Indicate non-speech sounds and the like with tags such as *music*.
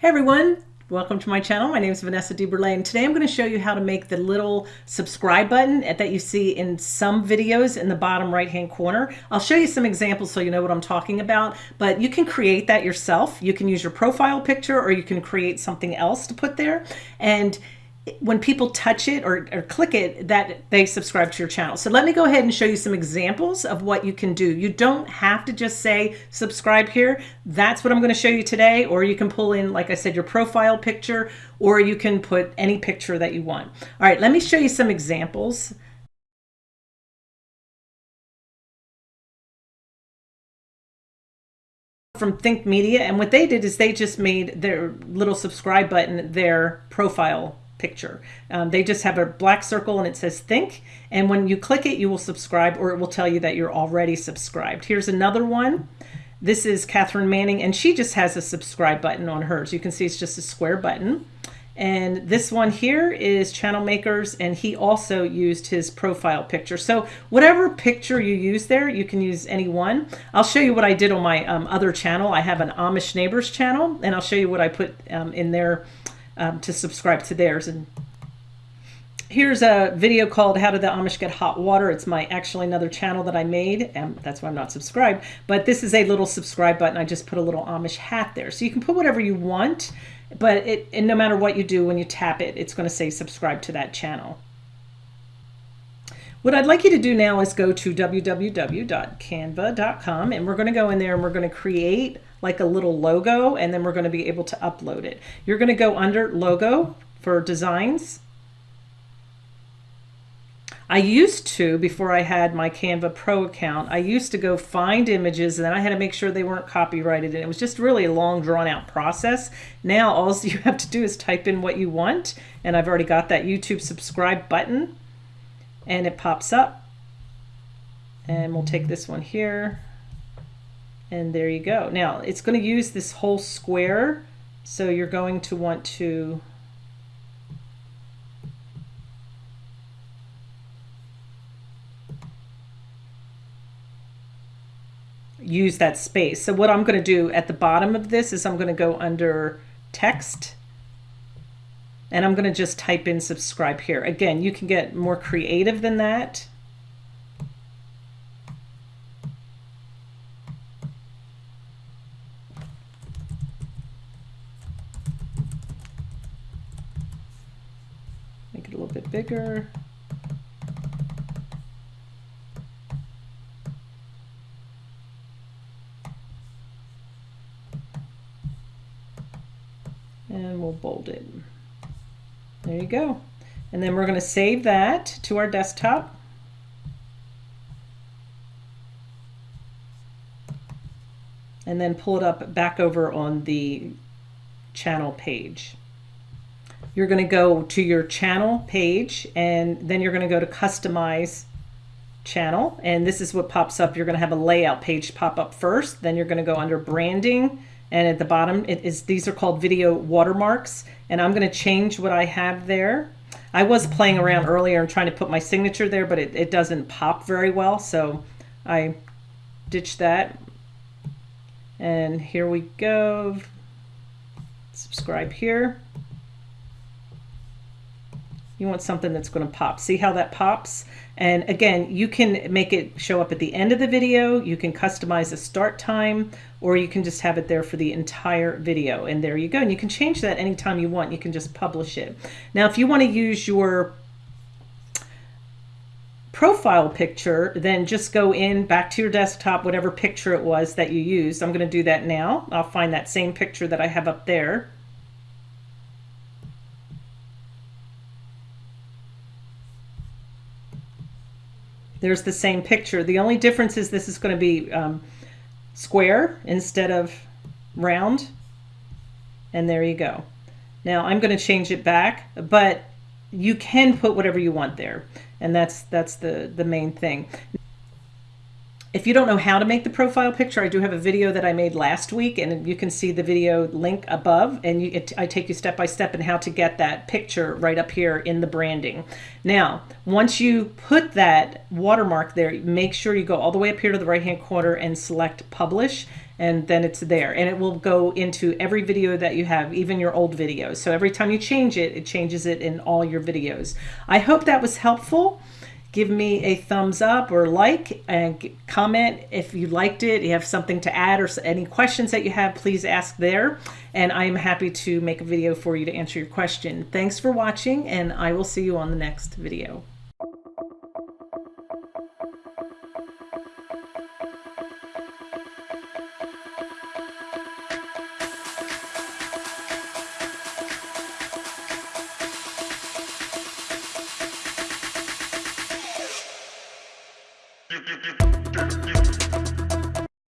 Hey everyone, welcome to my channel. My name is Vanessa DeBurle and today I'm going to show you how to make the little subscribe button that you see in some videos in the bottom right hand corner. I'll show you some examples so you know what I'm talking about, but you can create that yourself. You can use your profile picture or you can create something else to put there. And when people touch it or, or, click it that they subscribe to your channel. So let me go ahead and show you some examples of what you can do. You don't have to just say subscribe here. That's what I'm going to show you today. Or you can pull in, like I said, your profile picture, or you can put any picture that you want. All right, let me show you some examples. from Think Media and what they did is they just made their little subscribe button their profile picture. Um, they just have a black circle and it says think. And when you click it, you will subscribe or it will tell you that you're already subscribed. Here's another one. This is Catherine Manning and she just has a subscribe button on hers. You can see it's just a square button. And this one here is Channel Makers, and he also used his profile picture. So whatever picture you use there, you can use any one. I'll show you what I did on my um, other channel. I have an Amish Neighbors channel, and I'll show you what I put um, in there um, to subscribe to theirs. And here's a video called How Did the Amish Get Hot Water? It's my actually another channel that I made, and that's why I'm not subscribed. But this is a little subscribe button. I just put a little Amish hat there. So you can put whatever you want, but it and no matter what you do, when you tap it, it's going to say subscribe to that channel. What I'd like you to do now is go to www.canva.com and we're going to go in there and we're going to create like a little logo and then we're going to be able to upload it. You're going to go under logo for designs. I used to, before I had my Canva Pro account, I used to go find images and then I had to make sure they weren't copyrighted and it was just really a long drawn out process. Now all *laughs* you have to do is type in what you want and I've already got that YouTube subscribe button and it pops up and we'll take this one here and there you go. Now it's going to use this whole square. So you're going to want to use that space. So what I'm going to do at the bottom of this is I'm going to go under text and I'm going to just type in subscribe here. Again, you can get more creative than that. Bigger. And we'll bold it. There you go. And then we're going to save that to our desktop. And then pull it up back over on the channel page you're going to go to your channel page and then you're going to go to customize channel and this is what pops up. You're going to have a layout page pop up first then you're going to go under branding and at the bottom it is these are called video watermarks and I'm going to change what I have there. I was playing around earlier and trying to put my signature there but it, it doesn't pop very well so I ditched that. And here we go. Subscribe here you want something that's going to pop. See how that pops? And again, you can make it show up at the end of the video. You can customize the start time, or you can just have it there for the entire video. And there you go. And you can change that anytime you want. You can just publish it. Now, if you want to use your profile picture, then just go in back to your desktop, whatever picture it was that you used. I'm going to do that now. I'll find that same picture that I have up there. There's the same picture. The only difference is this is going to be um, square instead of round. And there you go. Now I'm going to change it back, but you can put whatever you want there. And that's that's the, the main thing. If you don't know how to make the profile picture, I do have a video that I made last week, and you can see the video link above. And you, it, I take you step by step in how to get that picture right up here in the branding. Now, once you put that watermark there, make sure you go all the way up here to the right hand corner and select Publish, and then it's there. And it will go into every video that you have, even your old videos. So every time you change it, it changes it in all your videos. I hope that was helpful give me a thumbs up or like and comment if you liked it you have something to add or any questions that you have please ask there. And i'm happy to make a video for you to answer your question. Thanks for watching and i will see you on the next video you.